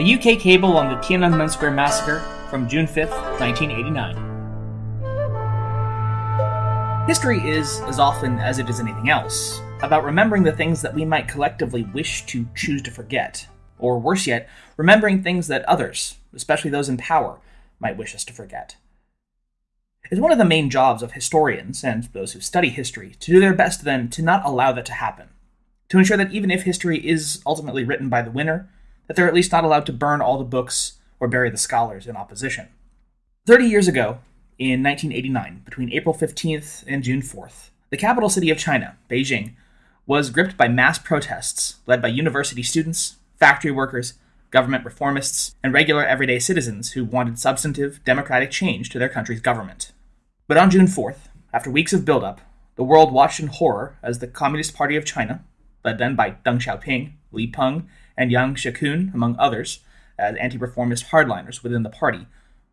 A UK cable on the Tiananmen Square massacre from June 5th, 1989. History is, as often as it is anything else, about remembering the things that we might collectively wish to choose to forget, or worse yet, remembering things that others, especially those in power, might wish us to forget. It's one of the main jobs of historians and those who study history to do their best then to not allow that to happen, to ensure that even if history is ultimately written by the winner, that they're at least not allowed to burn all the books or bury the scholars in opposition. Thirty years ago, in 1989, between April 15th and June 4th, the capital city of China, Beijing, was gripped by mass protests led by university students, factory workers, government reformists, and regular everyday citizens who wanted substantive, democratic change to their country's government. But on June 4th, after weeks of buildup, the world watched in horror as the Communist Party of China, led then by Deng Xiaoping, Li Peng, and Yang Shangkun, among others, as anti reformist hardliners within the party,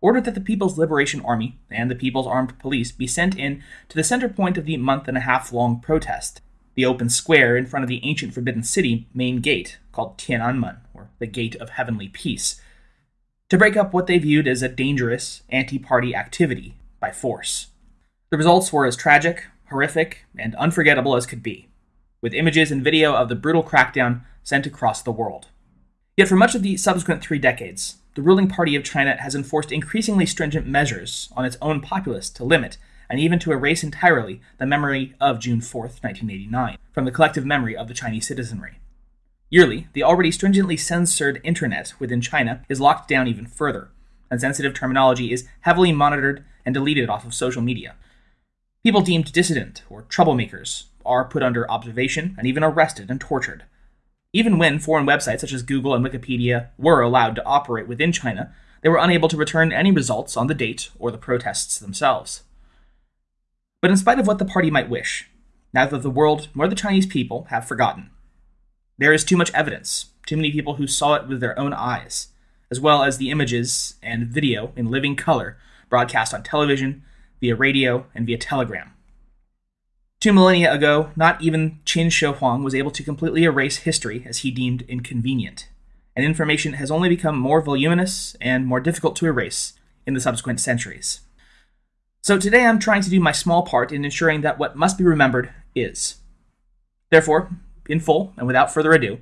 ordered that the People's Liberation Army and the People's Armed Police be sent in to the center point of the month and a half long protest, the open square in front of the ancient Forbidden City main gate, called Tiananmen, or the Gate of Heavenly Peace, to break up what they viewed as a dangerous anti party activity by force. The results were as tragic, horrific, and unforgettable as could be, with images and video of the brutal crackdown sent across the world. Yet for much of the subsequent three decades, the ruling party of China has enforced increasingly stringent measures on its own populace to limit and even to erase entirely the memory of June 4, 1989, from the collective memory of the Chinese citizenry. Yearly, the already stringently censored internet within China is locked down even further, and sensitive terminology is heavily monitored and deleted off of social media. People deemed dissident or troublemakers are put under observation and even arrested and tortured. Even when foreign websites such as Google and Wikipedia were allowed to operate within China, they were unable to return any results on the date or the protests themselves. But in spite of what the party might wish, neither the world nor the Chinese people have forgotten. There is too much evidence, too many people who saw it with their own eyes, as well as the images and video in living color broadcast on television, via radio, and via telegram. Two millennia ago, not even Qin Shi Huang was able to completely erase history as he deemed inconvenient, and information has only become more voluminous and more difficult to erase in the subsequent centuries. So today I'm trying to do my small part in ensuring that what must be remembered is. Therefore, in full and without further ado,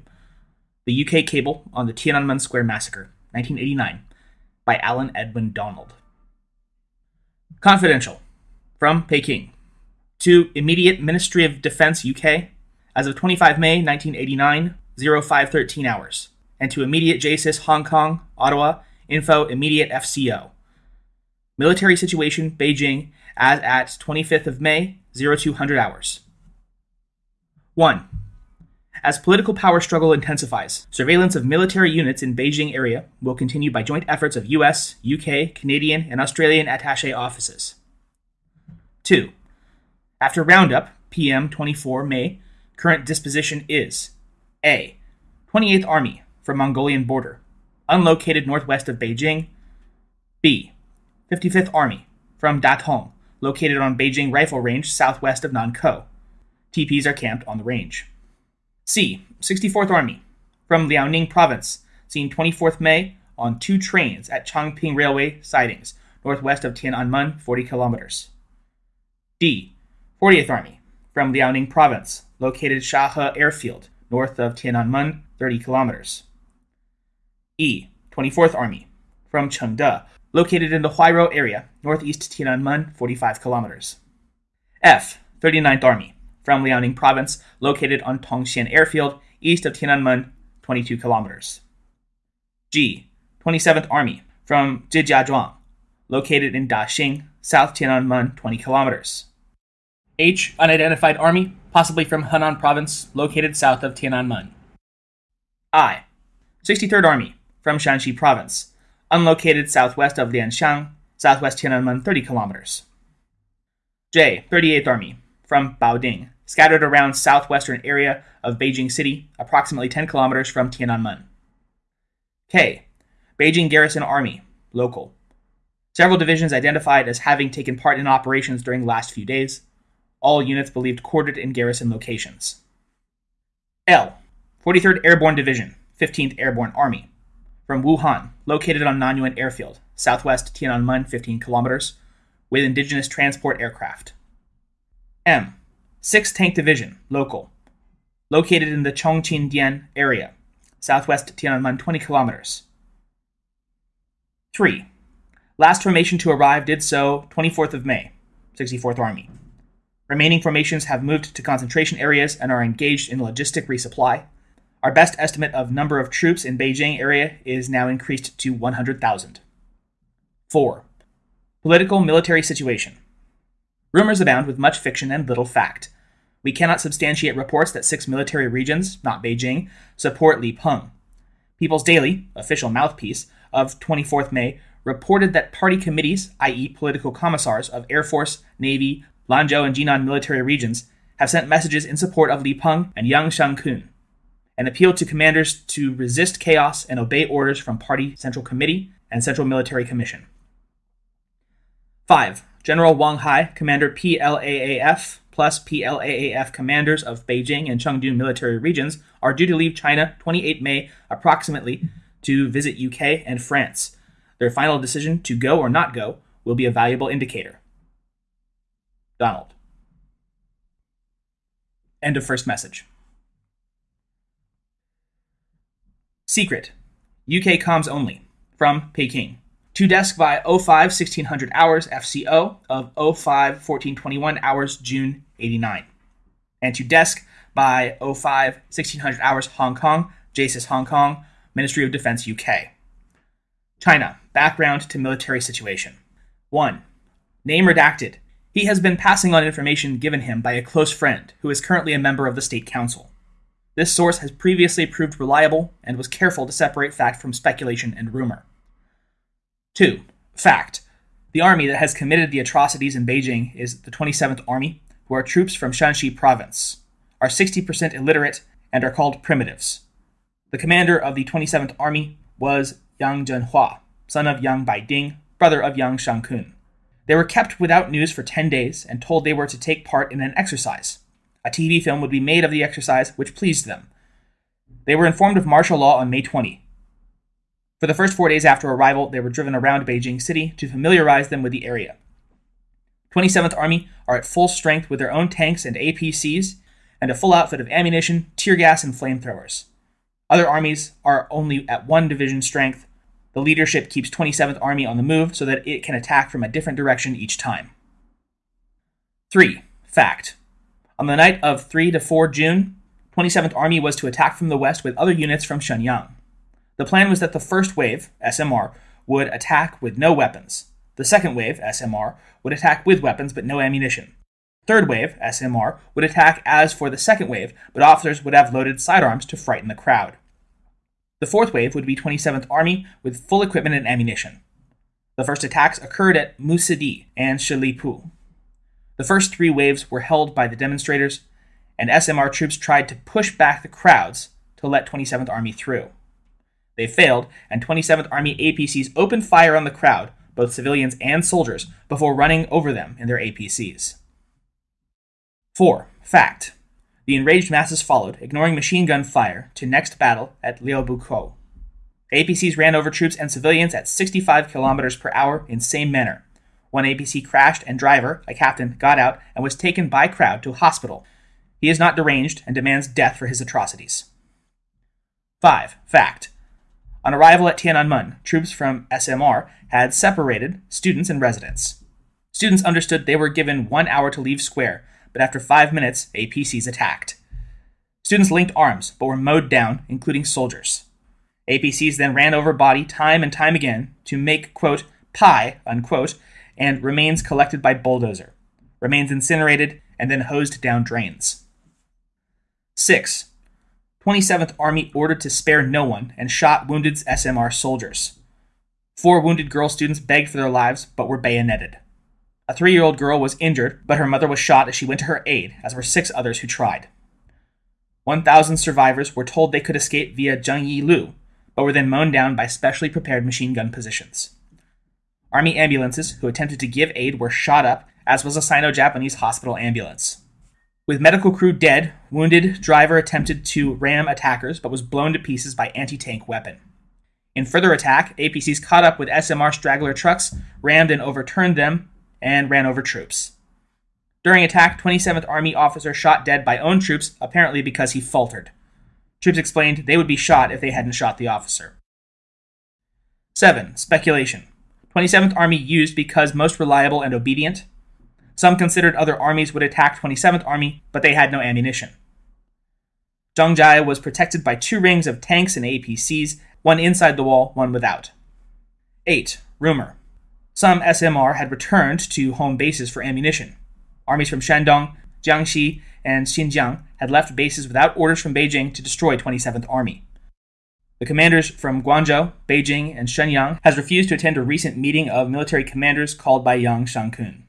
the UK cable on the Tiananmen Square massacre, 1989, by Alan Edwin Donald. Confidential. From Peking to immediate Ministry of Defense UK as of 25 May 1989, 0513 hours, and to immediate JASIS Hong Kong, Ottawa, info immediate FCO. Military situation Beijing as at 25th of May, 0200 hours. 1. As political power struggle intensifies, surveillance of military units in Beijing area will continue by joint efforts of US, UK, Canadian, and Australian attaché offices. 2. After roundup, PM 24 May, current disposition is A. 28th Army from Mongolian border, unlocated northwest of Beijing. B. 55th Army from Datong, located on Beijing Rifle Range southwest of Nankou. TPs are camped on the range. C. 64th Army from Liaoning Province, seen 24th May on two trains at Changping Railway sidings, northwest of Tiananmen, 40 kilometers. D. 40th Army, from Liaoning Province, located Shahe Airfield, north of Tiananmen, 30 kilometers. E. 24th Army, from Chengde, located in the Huairou area, northeast Tiananmen, 45 kilometers. F. 39th Army, from Liaoning Province, located on Tongxian Airfield, east of Tiananmen, 22 kilometers. G. 27th Army, from Shijiazhuang, located in Daxing, south Tiananmen, 20 kilometers. H. Unidentified army, possibly from Henan province, located south of Tiananmen. I. 63rd Army, from Shanxi province, unlocated southwest of Liangxiang, southwest Tiananmen 30 kilometers. J. 38th Army, from Baoding, scattered around southwestern area of Beijing City, approximately 10 kilometers from Tiananmen. K. Beijing Garrison Army, local. Several divisions identified as having taken part in operations during the last few days all units believed quartered in garrison locations. L. 43rd Airborne Division, 15th Airborne Army, from Wuhan, located on Nanyuan Airfield, southwest Tiananmen, 15 kilometers, with indigenous transport aircraft. M. 6th Tank Division, local, located in the Changxindian area, southwest Tiananmen, 20 kilometers. 3. Last formation to arrive did so 24th of May, 64th Army. Remaining formations have moved to concentration areas and are engaged in logistic resupply. Our best estimate of number of troops in Beijing area is now increased to 100,000. 4. Political military situation. Rumors abound with much fiction and little fact. We cannot substantiate reports that six military regions, not Beijing, support Li Peng. People's Daily, official mouthpiece, of 24th May reported that party committees, i.e., political commissars of Air Force, Navy, Lanzhou and Jinan military regions have sent messages in support of Li Peng and Yang Shangkun, and appealed to commanders to resist chaos and obey orders from Party Central Committee and Central Military Commission. 5. General Wang Hai, Commander PLAAF, plus PLAAF commanders of Beijing and Chengdu military regions are due to leave China 28 May approximately to visit UK and France. Their final decision to go or not go will be a valuable indicator. Donald. End of first message. Secret. UK comms only. From Peking. To desk by 05 1600 hours FCO of 05 1421 hours June 89. And to desk by 05 1600 hours Hong Kong, JASIS Hong Kong, Ministry of Defense UK. China. Background to military situation. 1. Name redacted. He has been passing on information given him by a close friend who is currently a member of the State Council. This source has previously proved reliable and was careful to separate fact from speculation and rumor. 2. Fact. The army that has committed the atrocities in Beijing is the 27th Army, who are troops from Shanxi province, are 60% illiterate, and are called primitives. The commander of the 27th Army was Yang Zhenhua, son of Yang Baibing, brother of Yang Shangkun. They were kept without news for 10 days and told they were to take part in an exercise. A TV film would be made of the exercise, which pleased them. They were informed of martial law on May 20. For the first four days after arrival, they were driven around Beijing City to familiarize them with the area. 27th Army are at full strength with their own tanks and APCs and a full outfit of ammunition, tear gas, and flamethrowers. Other armies are only at one division strength, the leadership keeps 27th Army on the move so that it can attack from a different direction each time. 3. Fact. On the night of 3 to 4 June, 27th Army was to attack from the west with other units from Shenyang. The plan was that the first wave, SMR, would attack with no weapons. The second wave, SMR, would attack with weapons but no ammunition. Third wave, SMR, would attack as for the second wave, but officers would have loaded sidearms to frighten the crowd. The fourth wave would be 27th Army with full equipment and ammunition. The first attacks occurred at Muxidi and Shilipu. The first three waves were held by the demonstrators, and SMR troops tried to push back the crowds to let 27th Army through. They failed, and 27th Army APCs opened fire on the crowd, both civilians and soldiers, before running over them in their APCs. 4. Fact the enraged masses followed, ignoring machine gun fire, to next battle at Liubukou. APCs ran over troops and civilians at 65 kilometers per hour in same manner. One APC crashed, and driver, a captain, got out and was taken by crowd to hospital. He is not deranged and demands death for his atrocities. 5. Fact. On arrival at Tiananmen, troops from SMR had separated students and residents. Students understood they were given one hour to leave square, but after five minutes, APCs attacked. Students linked arms, but were mowed down, including soldiers. APCs then ran over body time and time again to make, quote, pie, unquote, and remains collected by bulldozer. Remains incinerated and then hosed down drains. 6. 27th Army ordered to spare no one and shot wounded SMR soldiers. Four wounded girl students begged for their lives but were bayoneted. A three year old girl was injured, but her mother was shot as she went to her aid, as were six others who tried. 1,000 survivors were told they could escape via Zhengyi Lu, but were then mown down by specially prepared machine gun positions. Army ambulances who attempted to give aid were shot up, as was a Sino Japanese hospital ambulance. With medical crew dead, wounded, driver attempted to ram attackers but was blown to pieces by anti tank weapon. In further attack, APCs caught up with SMR straggler trucks, rammed and overturned them, and ran over troops. During attack, 27th Army officer shot dead by own troops, apparently because he faltered. Troops explained they would be shot if they hadn't shot the officer. 7. Speculation. 27th Army used because most reliable and obedient. Some considered other armies would attack 27th Army, but they had no ammunition. Zhongnanhai was protected by two rings of tanks and APCs, one inside the wall, one without. 8. Rumor. Some SMR had returned to home bases for ammunition. Armies from Shandong, Jiangxi, and Xinjiang had left bases without orders from Beijing to destroy 27th Army. The commanders from Guangzhou, Beijing, and Shenyang has refused to attend a recent meeting of military commanders called by Yang Shangkun.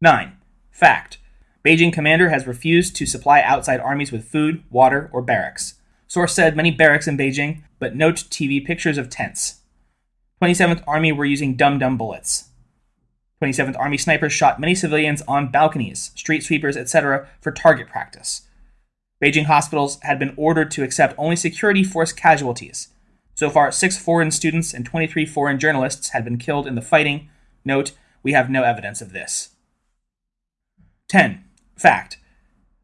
9. Fact. Beijing commander has refused to supply outside armies with food, water, or barracks. Source said many barracks in Beijing, but note TV pictures of tents. 27th Army were using dum dum bullets. 27th Army snipers shot many civilians on balconies, street sweepers, etc., for target practice. Beijing hospitals had been ordered to accept only security force casualties. So far, six foreign students and 23 foreign journalists had been killed in the fighting. Note, we have no evidence of this. 10. Fact.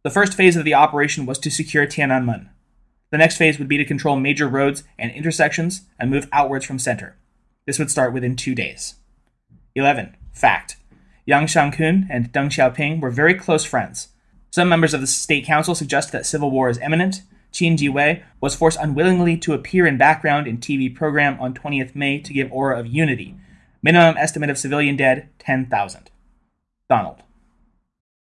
The first phase of the operation was to secure Tiananmen. The next phase would be to control major roads and intersections and move outwards from center. This would start within two days. 11. Fact. Yang Shangkun and Deng Xiaoping were very close friends. Some members of the state council suggest that civil war is imminent. Qin Jiwei was forced unwillingly to appear in background in TV program on 20th May to give aura of unity. Minimum estimate of civilian dead 10,000. Donald.